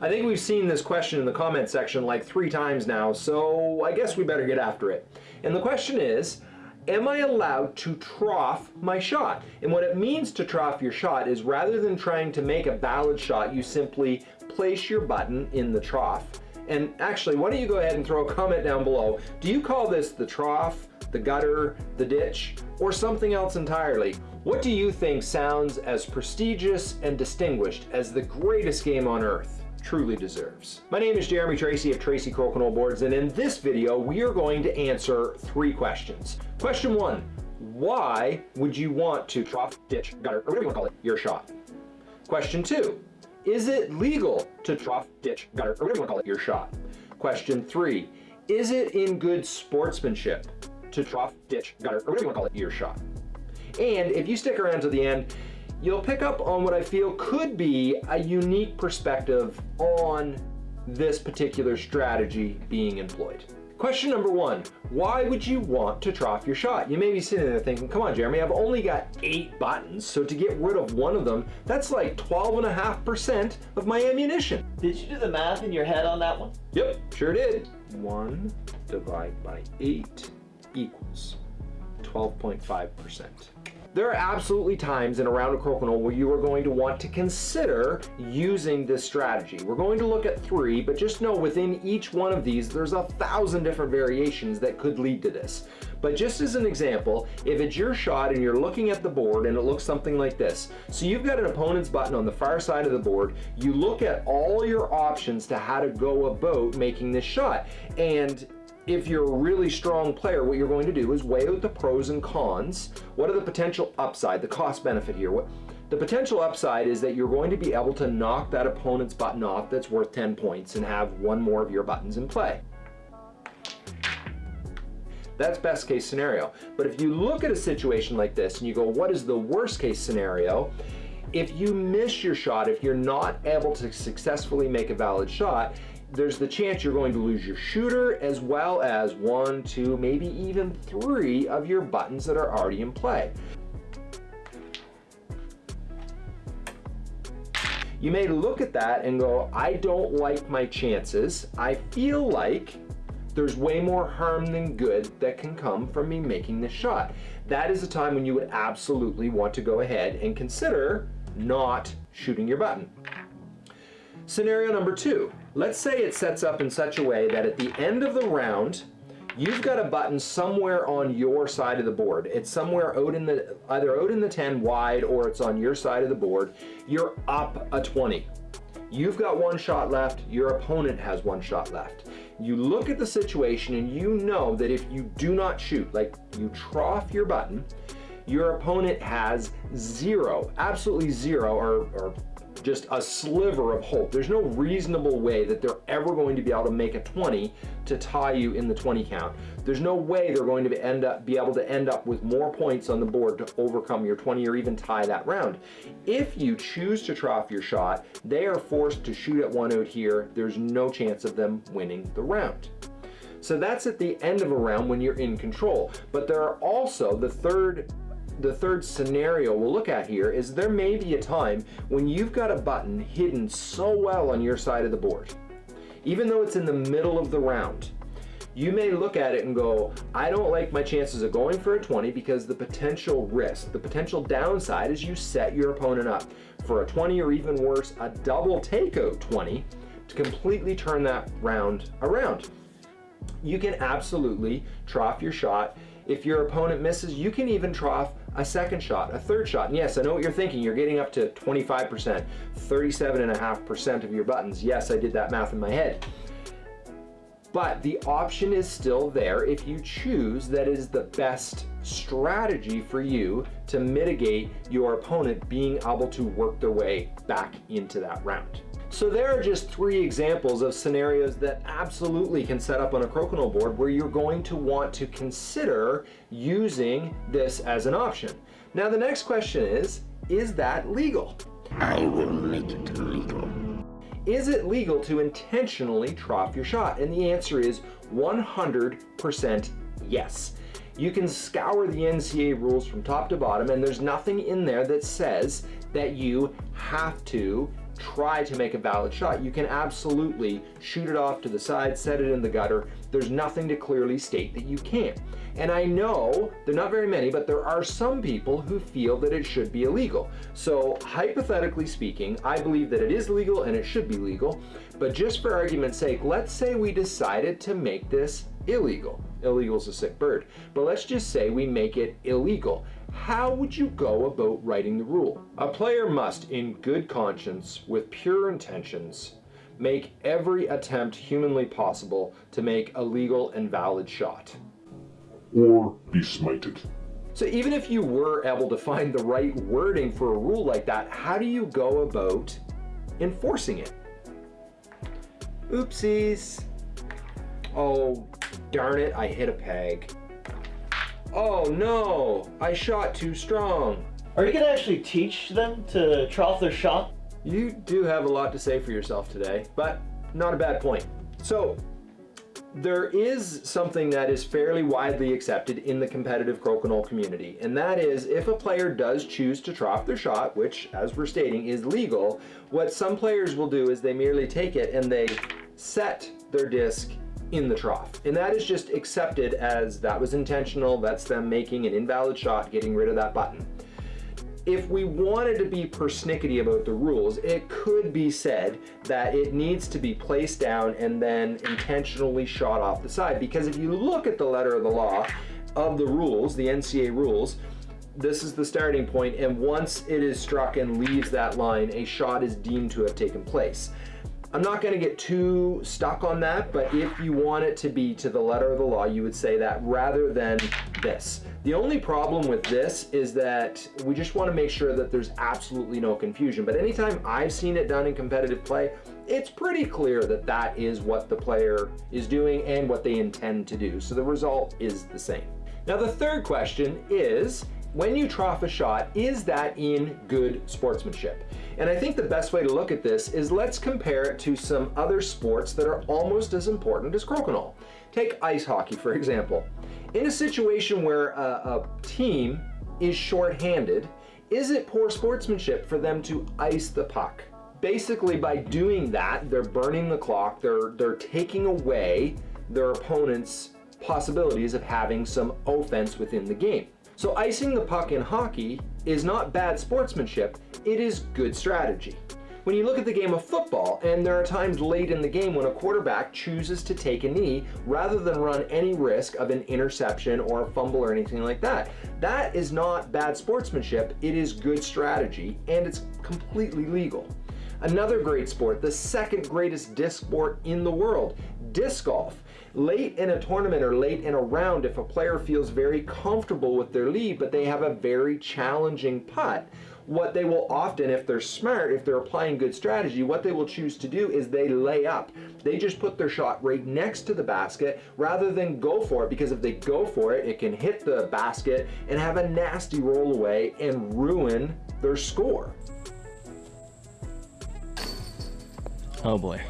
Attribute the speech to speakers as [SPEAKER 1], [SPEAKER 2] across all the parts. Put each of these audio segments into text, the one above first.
[SPEAKER 1] I think we've seen this question in the comment section like three times now, so I guess we better get after it. And the question is, am I allowed to trough my shot? And what it means to trough your shot is rather than trying to make a valid shot, you simply place your button in the trough. And actually, why don't you go ahead and throw a comment down below. Do you call this the trough, the gutter, the ditch, or something else entirely? What do you think sounds as prestigious and distinguished as the greatest game on earth? Truly deserves. My name is Jeremy Tracy of Tracy Crokinole Boards and in this video we are going to answer three questions. Question one, why would you want to trough, ditch, gutter, or whatever you want to call it, your shot? Question two, is it legal to trough, ditch, gutter, or whatever you want to call it, your shot? Question three, is it in good sportsmanship to trough, ditch, gutter, or whatever you want to call it, your shot? And if you stick around to the end, you'll pick up on what I feel could be a unique perspective on this particular strategy being employed. Question number one, why would you want to trough your shot? You may be sitting there thinking, come on, Jeremy, I've only got eight buttons, so to get rid of one of them, that's like 12.5% of my ammunition.
[SPEAKER 2] Did you do the math in your head on that one?
[SPEAKER 1] Yep, sure did. One divided by eight equals 12.5%. There are absolutely times in a round of crokinole where you are going to want to consider using this strategy. We're going to look at three, but just know within each one of these, there's a thousand different variations that could lead to this. But just as an example, if it's your shot and you're looking at the board and it looks something like this. So you've got an opponent's button on the far side of the board. You look at all your options to how to go about making this shot. And if you're a really strong player, what you're going to do is weigh out the pros and cons. What are the potential upside, the cost benefit here? What, the potential upside is that you're going to be able to knock that opponent's button off that's worth 10 points and have one more of your buttons in play. That's best case scenario. But if you look at a situation like this and you go, what is the worst case scenario? If you miss your shot, if you're not able to successfully make a valid shot, there's the chance you're going to lose your shooter as well as one, two, maybe even three of your buttons that are already in play. You may look at that and go, I don't like my chances. I feel like there's way more harm than good that can come from me making this shot. That is a time when you would absolutely want to go ahead and consider not shooting your button. Scenario number two, let's say it sets up in such a way that at the end of the round, you've got a button somewhere on your side of the board. It's somewhere out in the, either out in the 10 wide or it's on your side of the board. You're up a 20. You've got one shot left, your opponent has one shot left. You look at the situation and you know that if you do not shoot, like you trough your button, your opponent has zero, absolutely zero, or, or just a sliver of hope. There's no reasonable way that they're ever going to be able to make a 20 to tie you in the 20 count. There's no way they're going to end up be able to end up with more points on the board to overcome your 20 or even tie that round. If you choose to trough your shot, they are forced to shoot at one out here. There's no chance of them winning the round. So that's at the end of a round when you're in control. But there are also the third the third scenario we'll look at here is there may be a time when you've got a button hidden so well on your side of the board, even though it's in the middle of the round, you may look at it and go, I don't like my chances of going for a 20 because the potential risk, the potential downside is you set your opponent up for a 20 or even worse, a double takeout 20 to completely turn that round around. You can absolutely trough your shot. If your opponent misses, you can even trough a second shot, a third shot. And yes, I know what you're thinking. You're getting up to 25%, 37.5% of your buttons. Yes, I did that math in my head. But the option is still there if you choose that is the best strategy for you to mitigate your opponent being able to work their way back into that round. So there are just three examples of scenarios that absolutely can set up on a crokinole board where you're going to want to consider using this as an option. Now the next question is, is that legal?
[SPEAKER 3] I will make it legal.
[SPEAKER 1] Is it legal to intentionally trough your shot? And the answer is 100% yes. You can scour the NCA rules from top to bottom and there's nothing in there that says that you have to try to make a valid shot. You can absolutely shoot it off to the side, set it in the gutter. There's nothing to clearly state that you can't. And I know, there are not very many, but there are some people who feel that it should be illegal. So hypothetically speaking, I believe that it is legal and it should be legal. But just for argument's sake, let's say we decided to make this illegal. Illegal is a sick bird. But let's just say we make it illegal. How would you go about writing the rule? A player must, in good conscience, with pure intentions, make every attempt humanly possible to make a legal and valid shot.
[SPEAKER 3] Or be smited.
[SPEAKER 1] So even if you were able to find the right wording for a rule like that, how do you go about enforcing it? Oopsies. Oh, darn it, I hit a peg. Oh no, I shot too strong.
[SPEAKER 2] Are you gonna actually teach them to trough their shot?
[SPEAKER 1] You do have a lot to say for yourself today, but not a bad point. So, there is something that is fairly widely accepted in the competitive crokinole community, and that is if a player does choose to trough their shot, which, as we're stating, is legal, what some players will do is they merely take it and they set their disc in the trough. And that is just accepted as that was intentional, that's them making an invalid shot, getting rid of that button. If we wanted to be persnickety about the rules, it could be said that it needs to be placed down and then intentionally shot off the side. Because if you look at the letter of the law of the rules, the NCA rules, this is the starting point, and once it is struck and leaves that line, a shot is deemed to have taken place. I'm not going to get too stuck on that, but if you want it to be to the letter of the law, you would say that rather than this. The only problem with this is that we just want to make sure that there's absolutely no confusion. But anytime I've seen it done in competitive play, it's pretty clear that that is what the player is doing and what they intend to do. So the result is the same. Now the third question is, when you trough a shot, is that in good sportsmanship? And I think the best way to look at this is let's compare it to some other sports that are almost as important as crokinole. Take ice hockey, for example. In a situation where a, a team is shorthanded, is it poor sportsmanship for them to ice the puck? Basically, by doing that, they're burning the clock, they're, they're taking away their opponent's possibilities of having some offense within the game. So icing the puck in hockey is not bad sportsmanship, it is good strategy. When you look at the game of football, and there are times late in the game when a quarterback chooses to take a knee rather than run any risk of an interception or a fumble or anything like that. That is not bad sportsmanship, it is good strategy, and it's completely legal. Another great sport, the second greatest disc sport in the world, disc golf late in a tournament or late in a round, if a player feels very comfortable with their lead, but they have a very challenging putt, what they will often, if they're smart, if they're applying good strategy, what they will choose to do is they lay up. They just put their shot right next to the basket rather than go for it because if they go for it, it can hit the basket and have a nasty roll away and ruin their score.
[SPEAKER 4] Oh boy.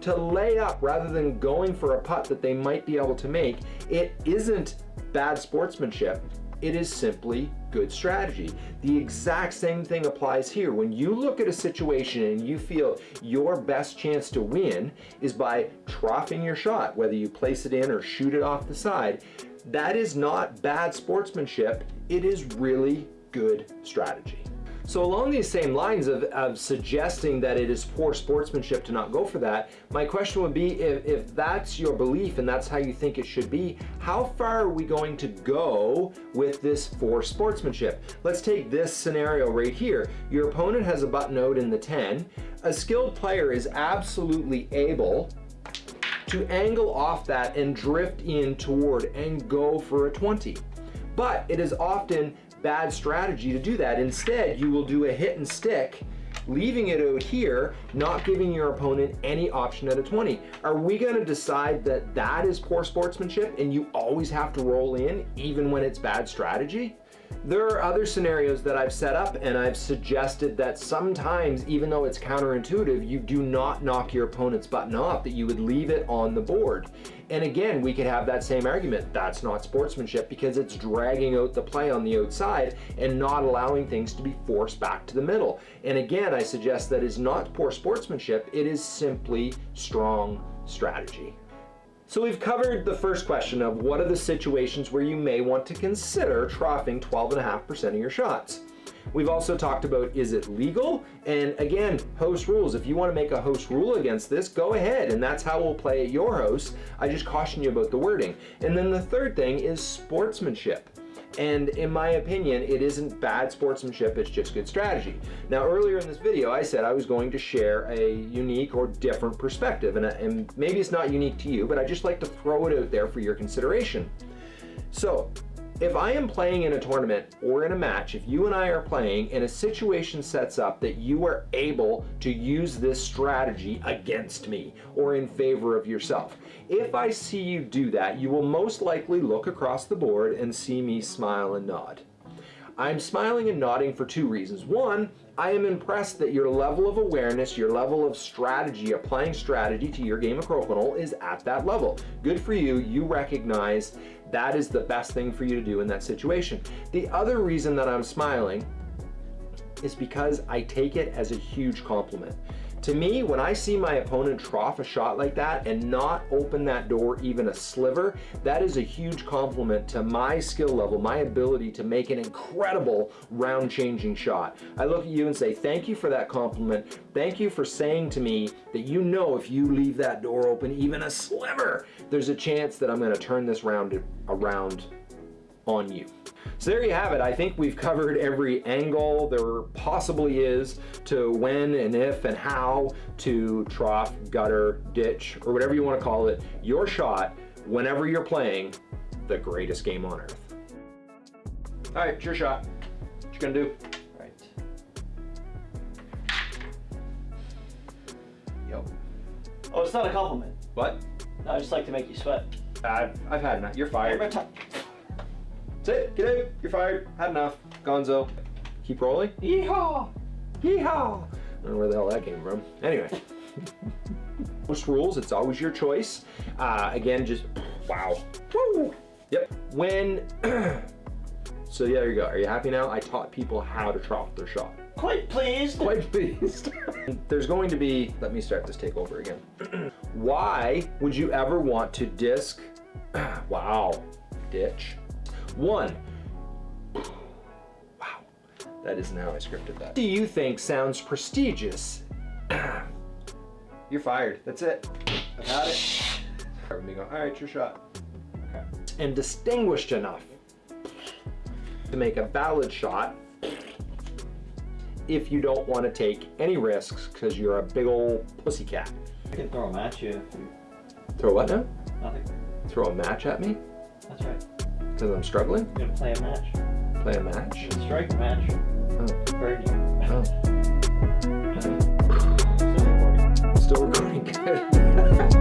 [SPEAKER 1] to lay up rather than going for a putt that they might be able to make, it isn't bad sportsmanship. It is simply good strategy. The exact same thing applies here. When you look at a situation and you feel your best chance to win is by troughing your shot, whether you place it in or shoot it off the side, that is not bad sportsmanship. It is really good strategy. So along these same lines of, of suggesting that it is poor sportsmanship to not go for that, my question would be if, if that's your belief and that's how you think it should be, how far are we going to go with this for sportsmanship? Let's take this scenario right here. Your opponent has a button out in the 10. A skilled player is absolutely able to angle off that and drift in toward and go for a 20. But it is often bad strategy to do that. Instead, you will do a hit and stick leaving it out here, not giving your opponent any option at a 20. Are we gonna decide that that is poor sportsmanship and you always have to roll in even when it's bad strategy? There are other scenarios that I've set up and I've suggested that sometimes, even though it's counterintuitive, you do not knock your opponent's button off, that you would leave it on the board. And again, we could have that same argument. That's not sportsmanship because it's dragging out the play on the outside and not allowing things to be forced back to the middle. And again, I suggest that is not poor sportsmanship, it is simply strong strategy. So we've covered the first question of what are the situations where you may want to consider troughing 12.5% of your shots. We've also talked about is it legal? And again, host rules. If you want to make a host rule against this, go ahead and that's how we'll play at your host. I just caution you about the wording. And then the third thing is sportsmanship. And in my opinion, it isn't bad sportsmanship, it's just good strategy. Now, earlier in this video, I said I was going to share a unique or different perspective, and, uh, and maybe it's not unique to you, but I just like to throw it out there for your consideration. So, if I am playing in a tournament or in a match, if you and I are playing and a situation sets up that you are able to use this strategy against me or in favor of yourself, if I see you do that, you will most likely look across the board and see me smile and nod. I'm smiling and nodding for two reasons. One, I am impressed that your level of awareness, your level of strategy, applying strategy to your game of Crokinole is at that level. Good for you, you recognize that is the best thing for you to do in that situation. The other reason that I'm smiling is because I take it as a huge compliment. To me, when I see my opponent trough a shot like that and not open that door even a sliver, that is a huge compliment to my skill level, my ability to make an incredible round changing shot. I look at you and say, thank you for that compliment. Thank you for saying to me that you know if you leave that door open even a sliver, there's a chance that I'm gonna turn this round around on you. So there you have it. I think we've covered every angle there possibly is to when and if and how to trough, gutter, ditch, or whatever you want to call it, your shot whenever you're playing the greatest game on earth. All right, it's your shot. What you gonna do?
[SPEAKER 2] Right.
[SPEAKER 1] Yep.
[SPEAKER 2] Oh, it's not a compliment.
[SPEAKER 1] What?
[SPEAKER 2] No, I just like to make you sweat.
[SPEAKER 1] I've, I've had enough. You're fired.
[SPEAKER 2] Every time.
[SPEAKER 1] That's it. Get out. You're fired. Had enough. Gonzo. Keep rolling.
[SPEAKER 2] Yeehaw!
[SPEAKER 1] Yeehaw! I don't know where the hell that came from. Anyway. Most rules, it's always your choice. Uh, again, just, wow. Woo! Yep. When, so yeah, there you go. Are you happy now? I taught people how to trough their shot.
[SPEAKER 2] Quite pleased.
[SPEAKER 1] Quite pleased. There's going to be, let me start this takeover again. Why would you ever want to disc, wow, ditch, one, wow, that isn't how I scripted that. Do you think sounds prestigious? You're fired, that's it. I've had it. Let me go, all right, your shot. Okay. And distinguished enough to make a valid shot if you don't want to take any risks because you're a big old pussycat.
[SPEAKER 2] I can throw them at you. you-
[SPEAKER 1] Throw what now?
[SPEAKER 2] Nothing.
[SPEAKER 1] Throw a match at me
[SPEAKER 2] That's right.
[SPEAKER 1] Because I'm struggling?
[SPEAKER 2] You gonna play a match.
[SPEAKER 1] Play a match?
[SPEAKER 2] A strike match.
[SPEAKER 1] Oh.
[SPEAKER 2] Oh. Still recording. Still recording, good.